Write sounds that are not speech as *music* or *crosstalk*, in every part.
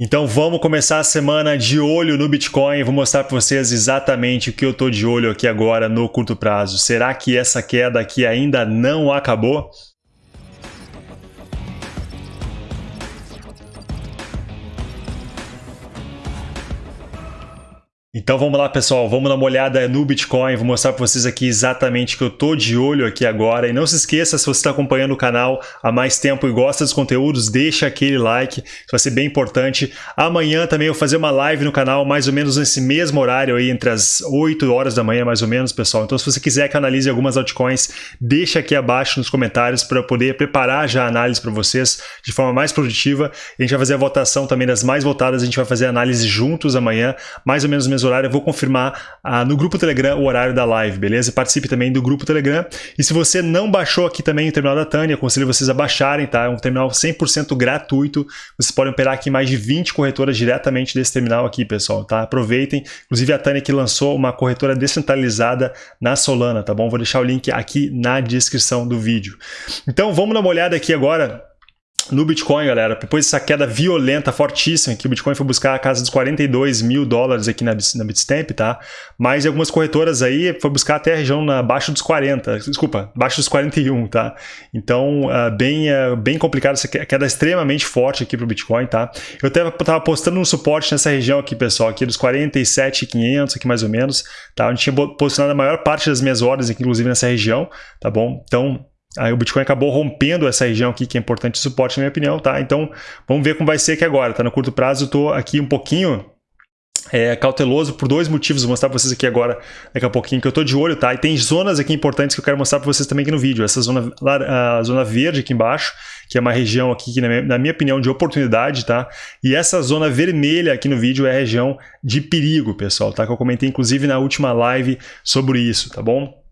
Então vamos começar a semana de olho no Bitcoin. Vou mostrar para vocês exatamente o que eu estou de olho aqui agora no curto prazo. Será que essa queda aqui ainda não acabou? Então vamos lá pessoal, vamos dar uma olhada no Bitcoin, vou mostrar para vocês aqui exatamente que eu tô de olho aqui agora. E não se esqueça, se você está acompanhando o canal há mais tempo e gosta dos conteúdos, deixa aquele like, isso vai ser bem importante. Amanhã também eu vou fazer uma live no canal, mais ou menos nesse mesmo horário aí, entre as 8 horas da manhã mais ou menos, pessoal. Então se você quiser que eu analise algumas altcoins, deixa aqui abaixo nos comentários para eu poder preparar já a análise para vocês de forma mais produtiva. A gente vai fazer a votação também das mais votadas, a gente vai fazer a análise juntos amanhã, mais ou menos no mesmo horário, eu vou confirmar ah, no grupo Telegram o horário da live, beleza? Participe também do grupo Telegram. E se você não baixou aqui também o terminal da Tânia, aconselho vocês a baixarem, tá? É um terminal 100% gratuito. Vocês podem operar aqui mais de 20 corretoras diretamente desse terminal aqui, pessoal, tá? Aproveitem. Inclusive a Tânia que lançou uma corretora descentralizada na Solana, tá bom? Vou deixar o link aqui na descrição do vídeo. Então vamos dar uma olhada aqui agora no Bitcoin, galera, depois dessa queda violenta, fortíssima, que o Bitcoin foi buscar a casa dos 42 mil dólares aqui na, Bitstamp, tá? Mas algumas corretoras aí foi buscar até a região na, abaixo dos 40, desculpa, abaixo dos 41, tá? Então, uh, bem, uh, bem complicado, essa queda extremamente forte aqui para o Bitcoin, tá? Eu até estava postando um suporte nessa região aqui, pessoal, aqui dos 47,500 aqui mais ou menos, tá? Onde tinha posicionado a maior parte das minhas ordens aqui, inclusive nessa região, tá bom? Então, Aí o Bitcoin acabou rompendo essa região aqui, que é importante de suporte, na minha opinião, tá? Então, vamos ver como vai ser aqui agora, tá? No curto prazo, eu tô aqui um pouquinho é, cauteloso por dois motivos, vou mostrar para vocês aqui agora, daqui a pouquinho, que eu tô de olho, tá? E tem zonas aqui importantes que eu quero mostrar para vocês também aqui no vídeo. Essa zona, a zona verde aqui embaixo, que é uma região aqui, que na minha, na minha opinião, de oportunidade, tá? E essa zona vermelha aqui no vídeo é a região de perigo, pessoal, tá? Que eu comentei, inclusive, na última live sobre isso, tá bom?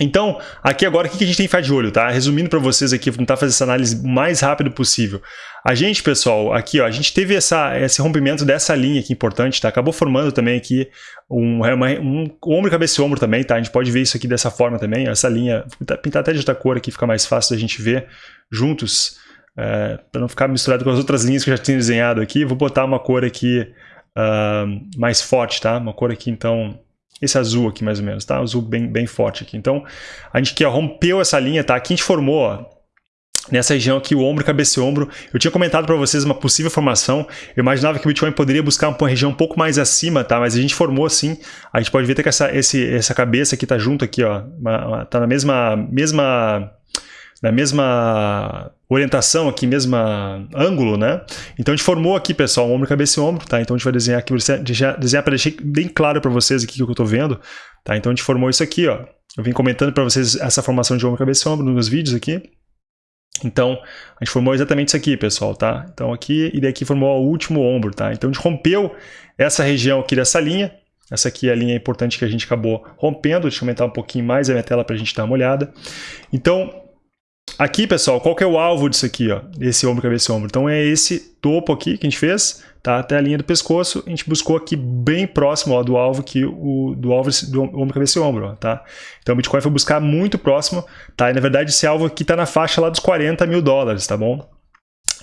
Então, aqui agora, o que a gente tem que ficar de olho, tá? Resumindo para vocês aqui, vou tentar fazer essa análise o mais rápido possível. A gente, pessoal, aqui, ó, a gente teve essa, esse rompimento dessa linha aqui importante, tá? Acabou formando também aqui um, uma, um ombro, cabeça e ombro também, tá? A gente pode ver isso aqui dessa forma também, essa linha, vou pintar até de outra cor aqui, fica mais fácil da gente ver juntos, é, para não ficar misturado com as outras linhas que eu já tinha desenhado aqui. Vou botar uma cor aqui uh, mais forte, tá? Uma cor aqui, então, esse azul aqui mais ou menos, tá? Azul bem, bem forte aqui. Então, a gente ó, rompeu essa linha, tá? Aqui a gente formou, ó, nessa região aqui, o ombro, cabeça e ombro. Eu tinha comentado para vocês uma possível formação. Eu imaginava que o Bitcoin poderia buscar uma região um pouco mais acima, tá? Mas a gente formou assim. A gente pode ver que essa, esse, essa cabeça aqui tá junto aqui, ó. Uma, uma, tá na mesma, mesma na mesma orientação aqui, mesma ângulo, né? Então a gente formou aqui, pessoal, ombro, cabeça e ombro, tá? Então a gente vai desenhar aqui, desenhar para deixar bem claro para vocês aqui o que eu estou vendo, tá? Então a gente formou isso aqui, ó. Eu vim comentando para vocês essa formação de ombro, cabeça e ombro nos vídeos aqui. Então, a gente formou exatamente isso aqui, pessoal, tá? Então aqui e daqui formou o último ombro, tá? Então a gente rompeu essa região aqui dessa linha, essa aqui é a linha importante que a gente acabou rompendo. Deixa eu aumentar um pouquinho mais a minha tela para a gente dar uma olhada. Então, Aqui, pessoal, qual que é o alvo disso aqui, ó? Esse ombro, cabeça e ombro. Então é esse topo aqui que a gente fez, tá? Até a linha do pescoço, a gente buscou aqui bem próximo ó, do alvo que o do alvo do ombro, cabeça e ombro, ó, tá? Então o Bitcoin foi buscar muito próximo, tá? E na verdade esse alvo aqui está na faixa lá dos 40 mil dólares, tá bom?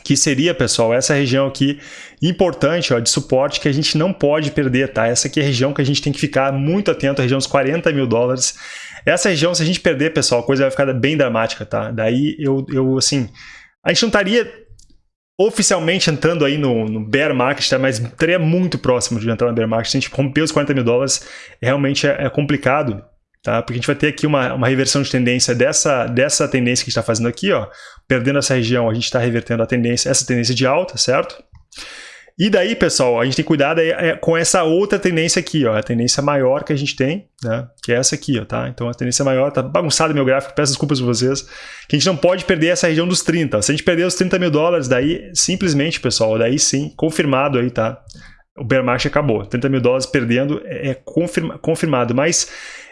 que seria, pessoal, essa região aqui importante ó, de suporte que a gente não pode perder, tá? Essa aqui é a região que a gente tem que ficar muito atento, a região dos 40 mil dólares. Essa região, se a gente perder, pessoal, a coisa vai ficar bem dramática, tá? Daí eu, eu assim, a gente não estaria oficialmente entrando aí no, no bear market, tá? mas estaria muito próximo de entrar no bear market. Se a gente romper os 40 mil dólares, realmente é, é complicado, tá? Porque a gente vai ter aqui uma, uma reversão de tendência dessa, dessa tendência que a gente está fazendo aqui, ó. Perdendo essa região, a gente está revertendo a tendência, essa tendência de alta, certo? E daí, pessoal, a gente tem daí, é, com essa outra tendência aqui, ó, a tendência maior que a gente tem, né, que é essa aqui, ó, tá? Então a tendência maior, tá bagunçado meu gráfico, peço desculpas para vocês, que a gente não pode perder essa região dos 30. Se a gente perder os 30 mil dólares, daí simplesmente, pessoal, daí sim, confirmado aí, tá? O bear market acabou. 30 mil dólares perdendo é, é confirma, confirmado. Mas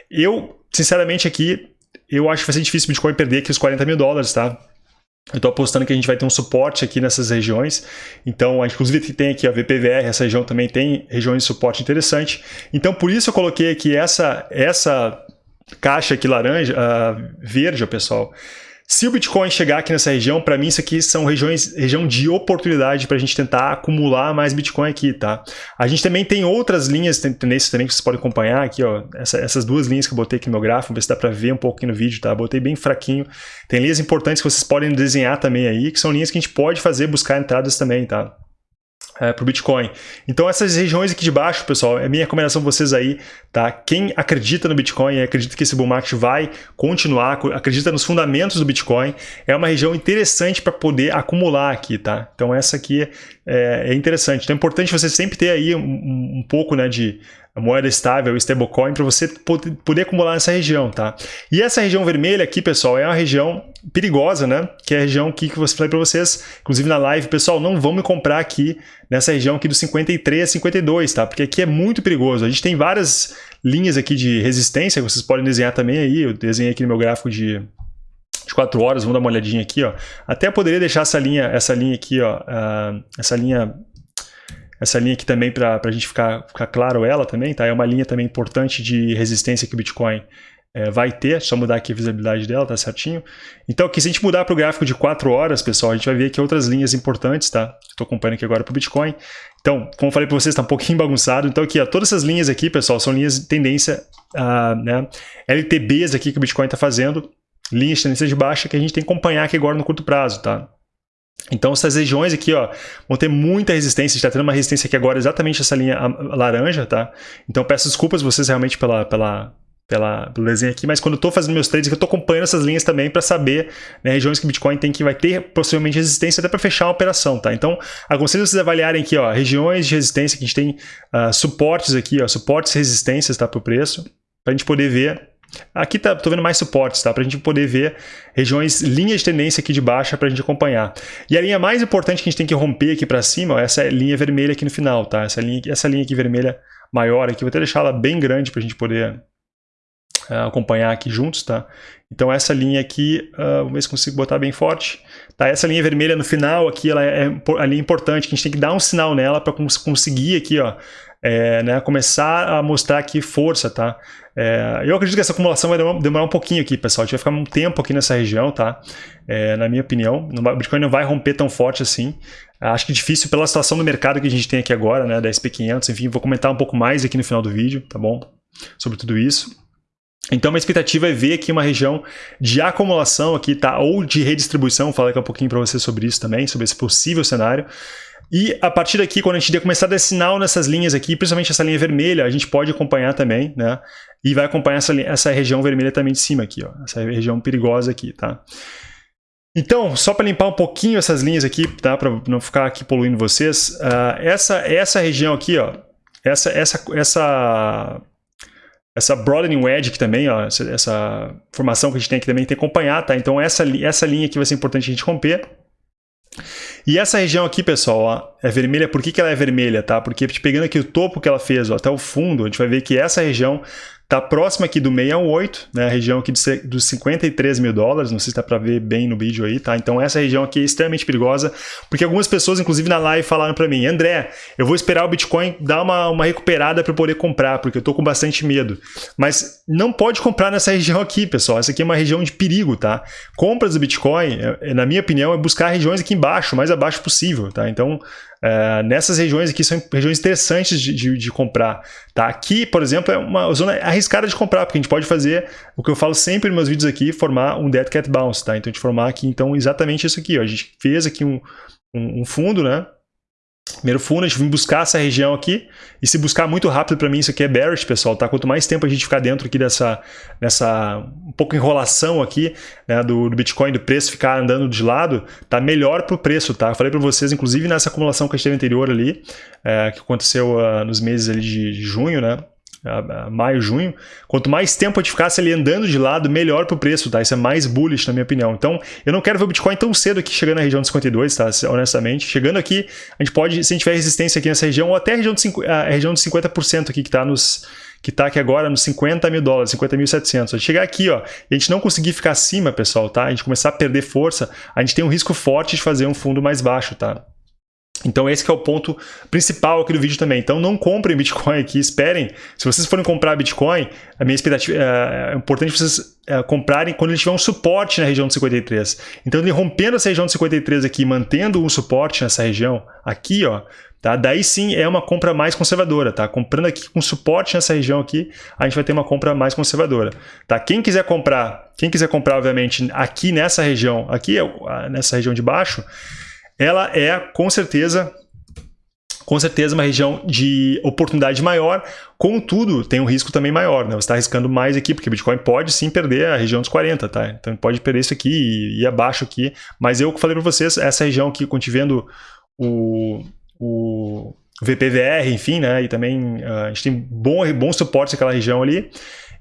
eu, sinceramente, aqui, eu acho que vai ser difícil o Bitcoin perder aqui os 40 mil dólares, tá? Eu estou apostando que a gente vai ter um suporte aqui nessas regiões. Então, inclusive tem aqui a VPVR, essa região também tem regiões de suporte interessante. Então, por isso eu coloquei aqui essa, essa caixa aqui laranja, uh, verde, pessoal. Se o Bitcoin chegar aqui nessa região, para mim isso aqui são regiões, região de oportunidade para a gente tentar acumular mais Bitcoin aqui, tá? A gente também tem outras linhas tendências também que vocês podem acompanhar aqui, ó. Essa, essas duas linhas que eu botei aqui no meu gráfico, ver se dá para ver um aqui no vídeo, tá? Botei bem fraquinho. Tem linhas importantes que vocês podem desenhar também aí, que são linhas que a gente pode fazer, buscar entradas também, tá? É, para o Bitcoin. Então essas regiões aqui de baixo, pessoal, é minha recomendação para vocês aí, tá? Quem acredita no Bitcoin, acredita que esse bull market vai continuar, acredita nos fundamentos do Bitcoin, é uma região interessante para poder acumular aqui, tá? Então essa aqui é, é, interessante. Então é importante você sempre ter aí um, um pouco né, de moeda estável, stablecoin, para você poder acumular nessa região, tá? E essa região vermelha aqui, pessoal, é uma região perigosa, né? Que é a região aqui que eu falei para vocês, inclusive na live, pessoal, não vão me comprar aqui nessa região aqui do 53 a 52, tá? Porque aqui é muito perigoso. A gente tem várias linhas aqui de resistência que vocês podem desenhar também aí. Eu desenhei aqui no meu gráfico de de 4 horas, vamos dar uma olhadinha aqui, ó. Até poderia deixar essa linha, essa linha aqui, ó, uh, essa linha essa linha aqui também para a gente ficar, ficar claro ela também, tá? É uma linha também importante de resistência que o Bitcoin é, vai ter, só mudar aqui a visibilidade dela, tá certinho? Então aqui, se a gente mudar para o gráfico de 4 horas, pessoal, a gente vai ver aqui outras linhas importantes, tá? Estou acompanhando aqui agora para o Bitcoin. Então, como falei para vocês, está um pouquinho *laughs* bagunçado. Então aqui, ó, todas essas linhas aqui, pessoal, são linhas de tendência, uh, né? LTBs aqui que o Bitcoin está fazendo, linhas de tendência de baixa que a gente tem que acompanhar aqui agora no curto prazo, tá? Então essas regiões aqui ó, vão ter muita resistência, está tendo uma resistência aqui agora exatamente essa linha laranja, tá? Então peço desculpas vocês realmente pela, pela, pela, pelo desenho aqui, mas quando eu estou fazendo meus trades, eu estou acompanhando essas linhas também para saber né, regiões que o Bitcoin tem que vai ter possivelmente resistência até para fechar uma operação, tá? Então, aconselho vocês avaliarem aqui, ó, regiões de resistência que a gente tem uh, suportes aqui, ó, suportes e resistências, tá, para o preço, para a gente poder ver Aqui tá, tô vendo mais suportes, tá? Para a gente poder ver regiões, linhas de tendência aqui de baixa para a gente acompanhar. E a linha mais importante que a gente tem que romper aqui para cima, ó, essa linha vermelha aqui no final, tá? Essa linha, essa linha aqui vermelha maior aqui, vou até deixar ela bem grande para a gente poder uh, acompanhar aqui juntos, tá? Então essa linha aqui, uh, vamos ver se consigo botar bem forte. Tá, essa linha vermelha no final aqui, ela é a linha importante, que a gente tem que dar um sinal nela para conseguir aqui, ó, é, né, começar a mostrar aqui força, tá? É, eu acredito que essa acumulação vai demorar um pouquinho aqui, pessoal. A gente vai ficar um tempo aqui nessa região, tá? É, na minha opinião, o Bitcoin não vai romper tão forte assim. Acho que difícil pela situação do mercado que a gente tem aqui agora, né? Da SP500, enfim, vou comentar um pouco mais aqui no final do vídeo, tá bom? Sobre tudo isso. Então, a expectativa é ver aqui uma região de acumulação aqui, tá? Ou de redistribuição, vou falar daqui a pouquinho para você sobre isso também, sobre esse possível cenário. E a partir daqui, quando a gente começar a dar sinal nessas linhas aqui, principalmente essa linha vermelha, a gente pode acompanhar também, né? E vai acompanhar essa, essa região vermelha também de cima aqui, ó. Essa região perigosa aqui, tá? Então, só para limpar um pouquinho essas linhas aqui, tá? Para não ficar aqui poluindo vocês, uh, essa, essa região aqui, ó, essa, essa, essa, essa broadening wedge aqui também, ó, essa, essa formação que a gente tem aqui também tem que acompanhar, tá? Então essa, essa linha aqui vai ser importante a gente romper. E essa região aqui, pessoal, ó, é vermelha. Por que, que ela é vermelha? Tá? Porque pegando aqui o topo que ela fez ó, até o fundo, a gente vai ver que essa região Está próximo aqui do 618, né, a região aqui dos 53 mil dólares, não sei se dá para ver bem no vídeo aí, tá? Então essa região aqui é extremamente perigosa, porque algumas pessoas, inclusive na live, falaram para mim, André, eu vou esperar o Bitcoin dar uma, uma recuperada para poder comprar, porque eu estou com bastante medo. Mas não pode comprar nessa *laughs* região aqui, pessoal, essa aqui é uma região de perigo, tá? Compras do Bitcoin, é, na minha opinião, é buscar regiões aqui embaixo, mais abaixo possível, tá? Então é, nessas regiões aqui são regiões interessantes de, de, de, comprar. Tá? Aqui, por exemplo, é uma zona arriscada de comprar, porque a gente pode fazer o que eu falo sempre nos meus vídeos aqui, formar um Dead Cat Bounce. Tá? Então, a gente formar aqui então, exatamente isso aqui. Ó. A gente fez aqui um, um, um fundo, né? Primeiro fundo, a gente vem buscar essa região aqui, e se buscar muito rápido para mim, isso aqui é bearish, pessoal, tá? Quanto mais tempo a gente ficar dentro aqui dessa, dessa um pouco enrolação aqui, né, do, do Bitcoin, do preço ficar andando de lado, tá melhor para o preço, tá? Eu falei para vocês, inclusive nessa acumulação que a gente teve anterior ali, é, que aconteceu uh, nos meses ali de, de junho, né? Maio, junho, quanto mais tempo a gente ficasse ali andando de lado, melhor para o preço, tá? Isso é mais bullish, na minha opinião. Então, eu não quero ver o Bitcoin tão cedo aqui, chegando na região de 52, tá? Honestamente. Chegando aqui, a gente pode, se a gente tiver resistência aqui nessa região, ou até a região de, a região de 50% aqui, que está nos que está aqui agora nos 50 mil dólares, 50.700. Chegar aqui, ó, a gente não conseguir ficar acima, pessoal, tá? A gente começar a perder força, a gente tem um risco forte de fazer um fundo mais baixo, tá? Então esse é o ponto principal aqui do vídeo também. Então não comprem Bitcoin aqui, esperem. Se vocês forem comprar Bitcoin, a minha expectativa é, é importante vocês é, comprarem quando ele tiver um suporte na região de 53. Então ele rompendo essa região de 53 aqui, mantendo um suporte nessa região aqui, ó, tá? Daí sim é uma compra mais conservadora, tá? Comprando aqui com suporte nessa região aqui, a gente vai ter uma compra mais conservadora, tá? Quem quiser comprar, quem quiser comprar obviamente aqui nessa região, aqui nessa região de baixo, ela é com certeza com certeza uma região de oportunidade maior, contudo, tem um risco também maior, né? Você está arriscando mais aqui, porque o Bitcoin pode sim perder a região dos 40, tá? Então pode perder isso aqui e ir abaixo aqui, mas eu falei para vocês, essa região aqui, vendo o, o VPVR, enfim, né? E também uh, a gente tem bom, bom suporte naquela região ali,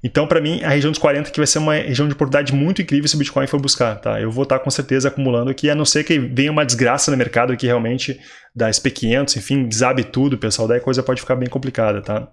então, para mim, a região dos 40 aqui vai ser uma região de oportunidade muito incrível se o Bitcoin for buscar, tá? Eu vou estar com certeza acumulando aqui, a não ser que venha uma desgraça no mercado aqui realmente da SP500, enfim, desabe tudo, pessoal, daí a coisa pode ficar bem complicada, tá?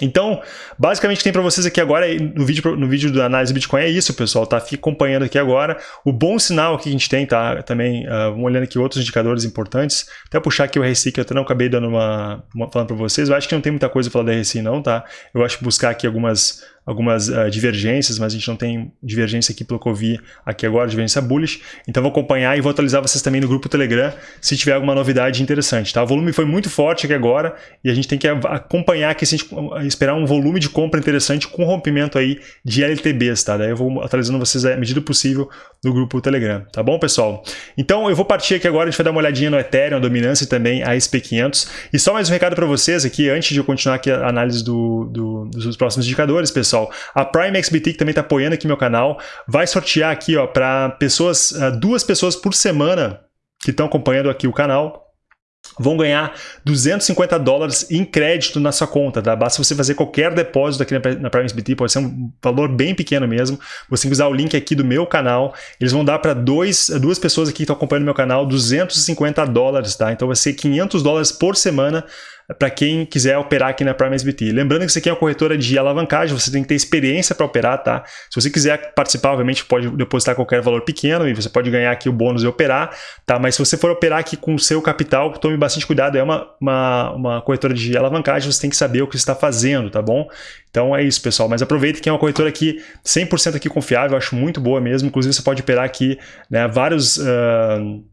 Então, basicamente tem para vocês aqui agora no vídeo, no vídeo da análise Bitcoin é isso, pessoal, tá? Fique acompanhando aqui agora. O bom sinal que a gente tem, tá? Também, uh, vamos olhando aqui outros indicadores importantes. Até puxar aqui o RSI, que eu até não acabei dando uma, uma falando para vocês. Eu acho que não tem muita coisa para falar da RSI não, tá? Eu acho que buscar aqui algumas algumas uh, divergências, mas a gente não tem divergência aqui pelo que eu vi aqui agora, divergência bullish. Então vou acompanhar e vou atualizar vocês também no grupo Telegram se tiver alguma novidade interessante. Tá? O volume foi muito forte aqui agora e a gente tem que acompanhar aqui, se a gente esperar um volume de compra interessante com rompimento aí de LTBs. Tá? Daí eu vou atualizando vocês à medida possível no grupo Telegram. Tá bom, pessoal? Então eu vou partir aqui agora, a gente vai dar uma olhadinha no Ethereum, a dominância e também a SP500. E só mais um recado para vocês aqui, antes de eu continuar aqui a análise do, do, dos próximos indicadores, pessoal pessoal. A Prime XBT, que também está apoiando aqui meu canal, vai sortear aqui para pessoas, uh, duas pessoas por semana que estão acompanhando aqui o canal, vão ganhar 250 dólares em crédito na sua conta, tá? Basta você fazer qualquer depósito aqui na, na PrimeSBT, pode ser um valor bem pequeno mesmo. Você usar o link aqui do meu canal, eles vão dar para duas pessoas aqui que estão acompanhando meu canal 250 dólares, tá? Então vai ser 500 dólares por semana para quem quiser operar aqui na Prime SBT. Lembrando que isso aqui é uma corretora de alavancagem, você tem que ter experiência para operar, tá? Se você quiser participar, obviamente pode depositar qualquer valor pequeno e você pode ganhar aqui o bônus e operar, tá? Mas se você for operar aqui com o seu capital, tome bastante cuidado, é uma, uma, uma corretora de alavancagem, você tem que saber o que está fazendo, tá bom? Então é isso, pessoal. Mas aproveita que é uma corretora aqui 100% aqui confiável, eu acho muito boa mesmo. Inclusive você pode operar aqui né, vários... Uh,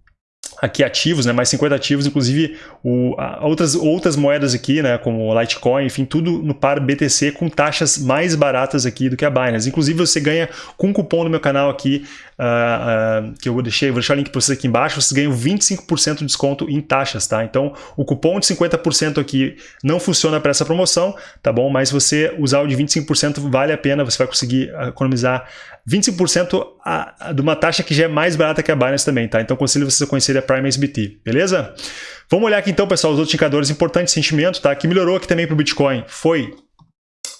aqui ativos, né, mais 50 ativos, inclusive o, a, outras, outras moedas aqui, né, como Litecoin, enfim, tudo no par BTC com taxas mais baratas aqui do que a Binance. Inclusive você ganha com um cupom no meu canal aqui, uh, uh, que eu vou deixar, vou deixar o link para vocês aqui embaixo, vocês ganham 25% de desconto em taxas, tá? Então o cupom de 50% aqui não funciona para essa promoção, tá bom? Mas você usar o de 25% vale a pena, você vai conseguir economizar 25% a, a, de uma taxa que já é mais barata que a Binance também, tá? Então aconselho vocês a conhecer a Prime SBT, beleza? Vamos olhar aqui então, pessoal, os outros indicadores importantes de sentimento, tá? Que melhorou aqui também para o Bitcoin foi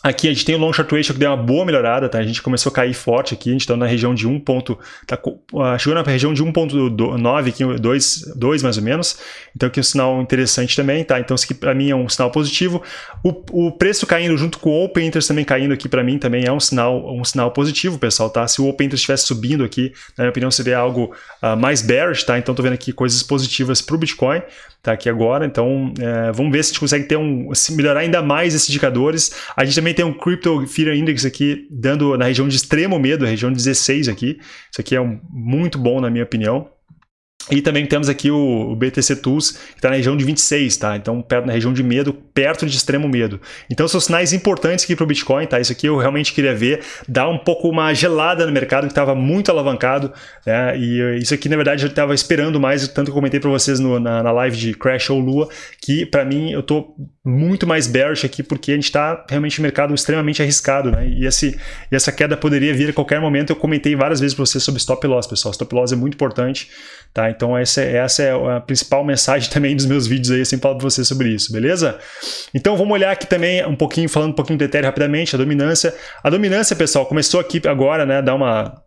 Aqui a gente tem o long short ratio que deu uma boa melhorada, tá? A gente começou a cair forte aqui, a gente está na região de 1. Ponto, tá, uh, chegou na região de 1.9, aqui 2, 2 mais ou menos. Então aqui é um sinal interessante também, tá? Então isso aqui para mim é um sinal positivo. O, o preço caindo junto com o Open Interest também caindo aqui para mim também é um sinal, um sinal positivo, pessoal, tá? Se o Open Interest estivesse subindo aqui, na minha opinião seria algo uh, mais bearish, tá? Então tô vendo aqui coisas positivas para o Bitcoin, tá? Aqui agora, então é, vamos ver se a gente consegue ter um, melhorar ainda mais esses indicadores. A gente também tem um Crypto Fear Index aqui, dando na região de extremo medo, região 16 aqui. Isso aqui é um, muito bom, na minha opinião. E também temos aqui o, BTC Tools, que está na região de 26, tá? Então, perto, na região de medo, perto de extremo medo. Então, são sinais importantes aqui para o Bitcoin, tá? Isso aqui eu realmente queria ver, dar um pouco uma gelada no mercado, que estava muito alavancado, né? E isso aqui, na verdade, eu estava esperando mais, tanto que eu comentei para vocês no, na, na live de Crash ou Lua, que para mim, eu estou muito mais bearish aqui, porque a gente está realmente no mercado extremamente arriscado, né? E, esse, e essa queda poderia vir a qualquer momento. Eu comentei várias vezes para vocês sobre stop loss, pessoal. Stop loss é muito importante, tá? Então essa, essa é a principal mensagem *laughs* também dos meus vídeos aí, eu sempre falo para vocês sobre isso, beleza? Então vamos olhar aqui também um pouquinho, falando um pouquinho do Ethereum rapidamente, a dominância. A dominância, pessoal, começou aqui agora, né, dar uma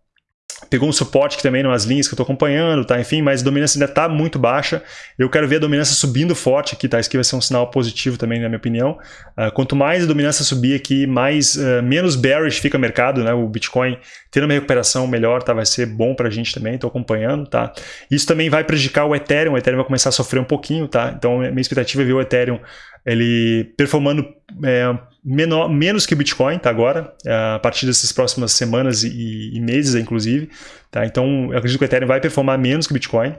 pegou um suporte aqui também nas linhas que eu estou acompanhando, tá? Enfim, mas a dominância ainda está muito baixa. Eu quero ver a dominância subindo forte aqui, tá? Isso aqui vai ser um sinal positivo também, na minha opinião. Uh, quanto mais a dominância subir aqui, mais, uh, menos bearish fica o mercado, né? O Bitcoin tendo uma recuperação melhor, tá? Vai ser bom para a gente também, estou acompanhando, tá? Isso também vai prejudicar o Ethereum, o Ethereum vai começar a sofrer um pouquinho, tá? Então, minha expectativa é ver o Ethereum ele performando é, menor, menos que o Bitcoin, tá agora, é, a partir dessas próximas semanas e, e, meses, inclusive. Tá? Então, eu acredito que o Ethereum vai performar menos que o Bitcoin.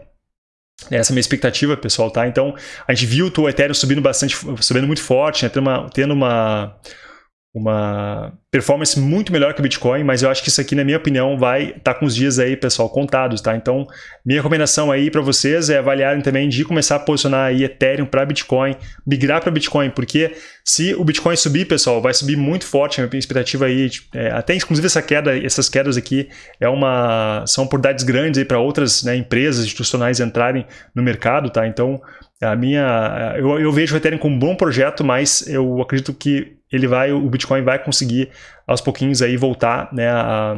Essa é a minha expectativa, pessoal, tá? Então, a gente viu o Ethereum subindo bastante, subindo muito forte, né? tendo uma, tendo uma uma performance muito melhor que o Bitcoin, mas eu acho que isso aqui, na minha opinião, vai estar tá com os dias aí, pessoal, contados, tá? Então, minha recomendação aí para vocês é avaliarem também de começar a posicionar aí Ethereum para Bitcoin, migrar para Bitcoin, porque se o Bitcoin subir, pessoal, vai subir muito forte, a minha expectativa aí, é, até inclusive essa queda, essas quedas aqui é uma, são oportunidades grandes aí para outras né, empresas institucionais entrarem no mercado, tá? Então, a minha, eu, eu vejo o Ethereum como um bom projeto, mas eu acredito que ele vai, o Bitcoin vai conseguir aos pouquinhos aí voltar né, a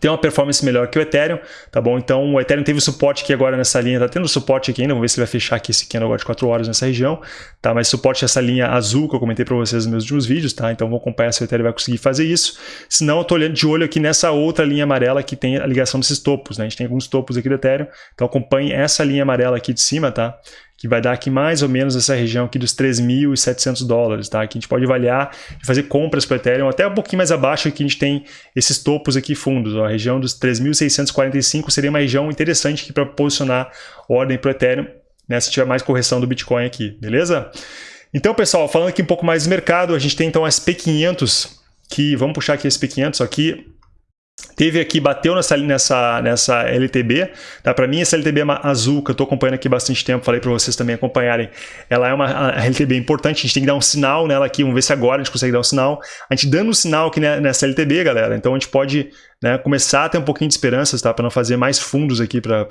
ter uma performance melhor que o Ethereum, tá bom? Então o Ethereum teve suporte aqui agora nessa linha, tá tendo suporte aqui ainda, vamos ver se ele vai fechar aqui esse candle agora de 4 horas nessa região, tá? Mas suporte essa linha azul que eu comentei para vocês nos meus últimos vídeos, tá? Então vou acompanhar se o Ethereum vai conseguir fazer isso. Se não, eu tô olhando de olho aqui nessa outra linha amarela que tem a ligação desses topos, né? A gente tem alguns topos aqui do Ethereum, então acompanhe essa linha amarela aqui de cima, tá? Que vai dar aqui mais ou menos essa região aqui dos 3.700 dólares, tá? Que a gente pode avaliar e fazer compras para Ethereum, até um pouquinho mais abaixo aqui a gente tem esses topos aqui fundos, ó, a região dos 3.645 seria uma região interessante aqui para posicionar ordem para Ethereum, né, se tiver mais correção do Bitcoin aqui, beleza? Então, pessoal, falando aqui um pouco mais do mercado, a gente tem então as P500, que, vamos puxar aqui esse P500 aqui, Teve aqui, bateu nessa, nessa, nessa LTB, tá? Para mim essa LTB azul, que eu estou acompanhando aqui bastante tempo, falei para vocês também acompanharem, ela é uma LTB importante, a gente tem que dar um sinal nela aqui, vamos ver se agora a gente consegue dar um sinal. A gente dando um sinal aqui nessa LTB, galera, então a gente pode né, começar a ter um pouquinho de esperanças, tá? Para não fazer mais fundos aqui para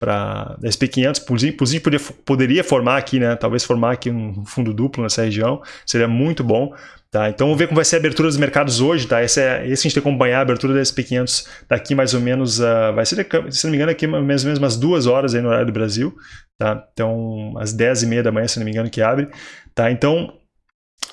para SP500, inclusive poderia, poderia formar aqui, né, talvez formar aqui um fundo duplo nessa região, seria muito bom, tá? Então vamos ver como vai ser a abertura dos mercados hoje, tá? Esse, é, esse a gente tem que acompanhar a abertura da SP500 daqui mais ou menos, uh, vai ser, se não me engano, aqui mais ou menos umas duas horas aí no horário do Brasil, tá? Então às 10 e meia da manhã, se não me engano, que abre, tá? Então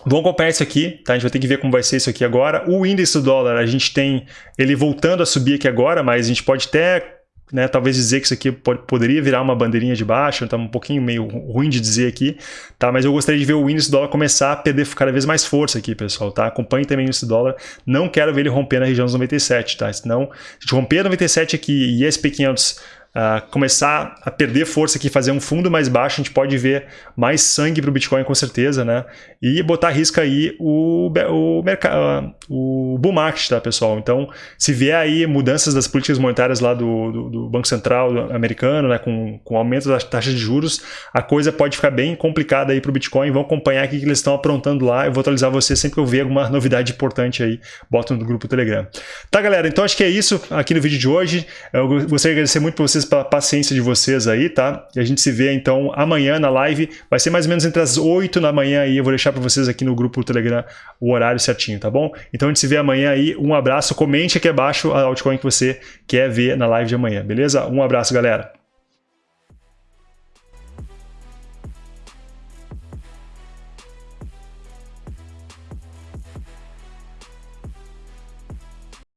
Vamos acompanhar isso aqui, tá? A gente vai ter que ver como vai ser isso aqui agora. O índice do dólar, a gente tem ele voltando a subir aqui agora, mas a gente pode até né, talvez dizer que isso aqui pode, poderia virar uma bandeirinha de baixa, está um pouquinho meio ruim de dizer aqui, tá? Mas eu gostaria de ver o índice dólar começar a perder cada vez mais força aqui, pessoal, tá? Acompanhe também o índice dólar, não quero ver ele romper na região dos 97, tá? Senão, se romper 97 aqui e SP500 uh, começar a perder força aqui, fazer um fundo mais baixo, a gente pode ver mais sangue para o Bitcoin com certeza, né? E botar risco aí o, o, mercado, o bull market, tá, pessoal? Então, se vier aí mudanças das políticas monetárias lá do, do, do Banco Central americano, né, com, com aumento das taxas de juros, a coisa pode ficar bem complicada aí para o Bitcoin. Vão acompanhar o que eles estão aprontando lá. Eu vou atualizar você sempre que eu ver alguma novidade importante aí, bota no grupo Telegram. Tá, galera? Então, acho que é isso aqui no vídeo de hoje. Eu gostaria de agradecer muito para vocês pela paciência de vocês aí, tá? E a gente se vê então amanhã na live. Vai ser mais ou menos entre as 8 da manhã aí. Eu vou deixar para vocês aqui no grupo Telegram o horário certinho, tá bom? Então a gente se vê amanhã aí. Um abraço. Comente aqui abaixo a altcoin que você quer ver na live de amanhã, beleza? Um abraço, galera.